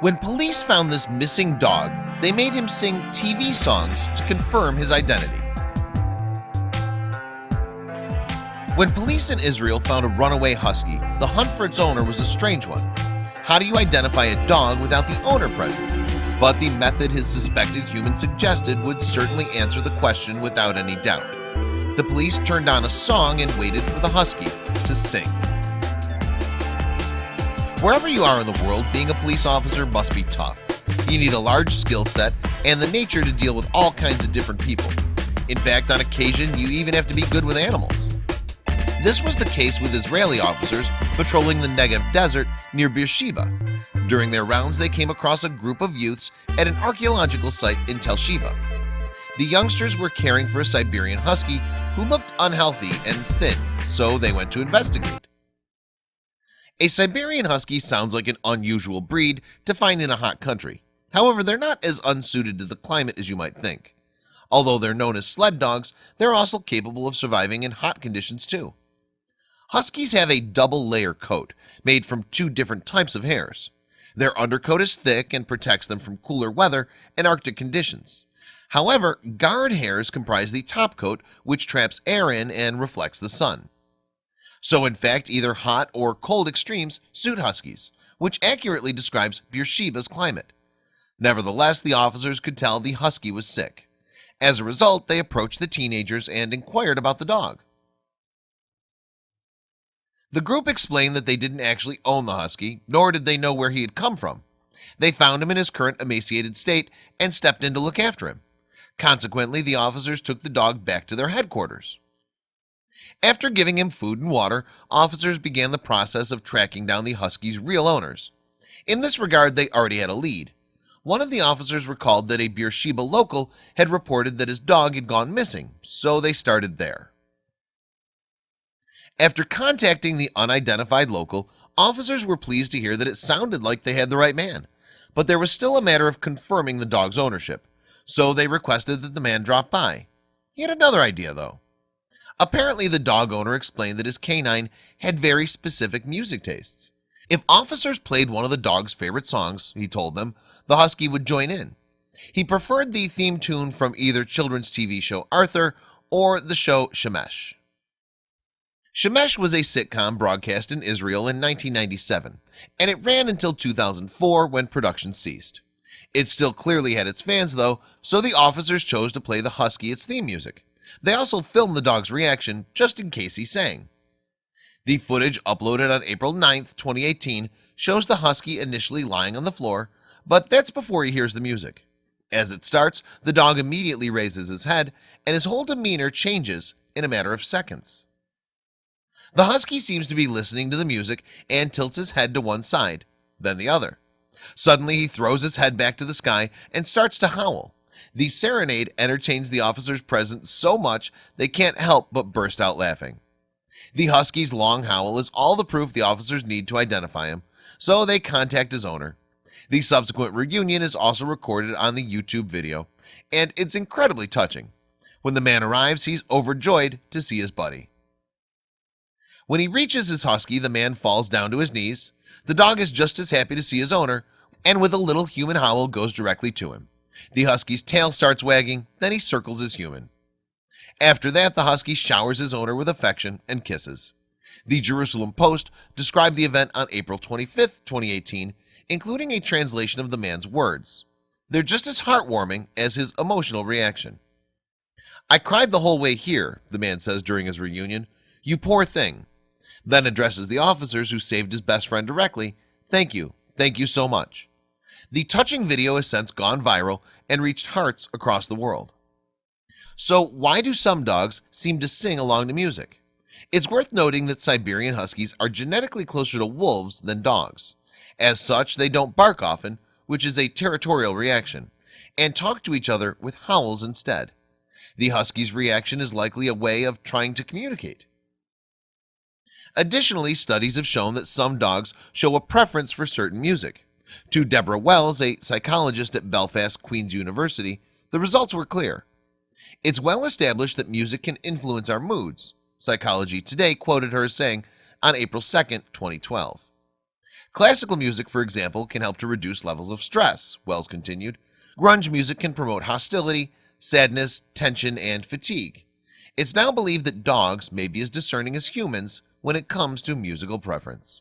When police found this missing dog, they made him sing TV songs to confirm his identity. When police in Israel found a runaway husky, the hunt for its owner was a strange one. How do you identify a dog without the owner present? But the method his suspected human suggested would certainly answer the question without any doubt. The police turned on a song and waited for the husky to sing. Wherever you are in the world, being a police officer must be tough. You need a large skill set and the nature to deal with all kinds of different people. In fact, on occasion, you even have to be good with animals. This was the case with Israeli officers patrolling the Negev desert near Beersheba. During their rounds, they came across a group of youths at an archaeological site in Tel Shiva. The youngsters were caring for a Siberian husky who looked unhealthy and thin, so they went to investigate. A Siberian Husky sounds like an unusual breed to find in a hot country. However, they're not as unsuited to the climate as you might think. Although they're known as sled dogs, they're also capable of surviving in hot conditions too. Huskies have a double layer coat made from two different types of hairs. Their undercoat is thick and protects them from cooler weather and Arctic conditions. However, guard hairs comprise the top coat which traps air in and reflects the sun so in fact either hot or cold extremes suit Huskies which accurately describes Beersheba's climate. Nevertheless the officers could tell the Husky was sick. As a result they approached the teenagers and inquired about the dog. The group explained that they didn't actually own the Husky nor did they know where he had come from. They found him in his current emaciated state and stepped in to look after him. Consequently the officers took the dog back to their headquarters after giving him food and water officers began the process of tracking down the Huskies real owners. In this regard they already had a lead. One of the officers recalled that a Beersheba local had reported that his dog had gone missing so they started there. After contacting the unidentified local officers were pleased to hear that it sounded like they had the right man but there was still a matter of confirming the dog's ownership so they requested that the man drop by. He had another idea though Apparently the dog owner explained that his canine had very specific music tastes. If officers played one of the dog's favorite songs He told them the husky would join in. He preferred the theme tune from either children's TV show Arthur or the show Shemesh. Shemesh was a sitcom broadcast in Israel in 1997 and it ran until 2004 when production ceased. It still clearly had its fans though So the officers chose to play the husky its theme music they also filmed the dog's reaction just in case he sang. The footage uploaded on April 9th 2018 shows the husky initially lying on the floor But that's before he hears the music. As it starts the dog immediately raises his head and his whole demeanor changes in a matter of seconds. The husky seems to be listening to the music and tilts his head to one side then the other. Suddenly he throws his head back to the sky and starts to howl the serenade entertains the officers present so much they can't help but burst out laughing. The Husky's long howl is all the proof the officers need to identify him So they contact his owner. The subsequent reunion is also recorded on the YouTube video and it's incredibly touching. When the man arrives he's overjoyed to see his buddy. When he reaches his husky the man falls down to his knees. The dog is just as happy to see his owner and with a little human howl goes directly to him the Husky's tail starts wagging then he circles his human. After that the Husky showers his owner with affection and kisses. The Jerusalem Post described the event on April 25, 2018 including a translation of the man's words. They're just as heartwarming as his emotional reaction. I cried the whole way here the man says during his reunion. You poor thing. Then addresses the officers who saved his best friend directly. Thank you. Thank you so much the touching video has since gone viral and reached hearts across the world. So why do some dogs seem to sing along to music? It's worth noting that Siberian Huskies are genetically closer to wolves than dogs. As such they don't bark often which is a territorial reaction and talk to each other with howls instead. The Huskies reaction is likely a way of trying to communicate. Additionally studies have shown that some dogs show a preference for certain music to Deborah Wells a psychologist at Belfast Queen's University the results were clear. It's well established that music can influence our moods. Psychology Today quoted her as saying on April 2nd 2012 Classical music for example can help to reduce levels of stress Wells continued. Grunge music can promote hostility sadness tension and fatigue. It's now believed that dogs may be as discerning as humans when it comes to musical preference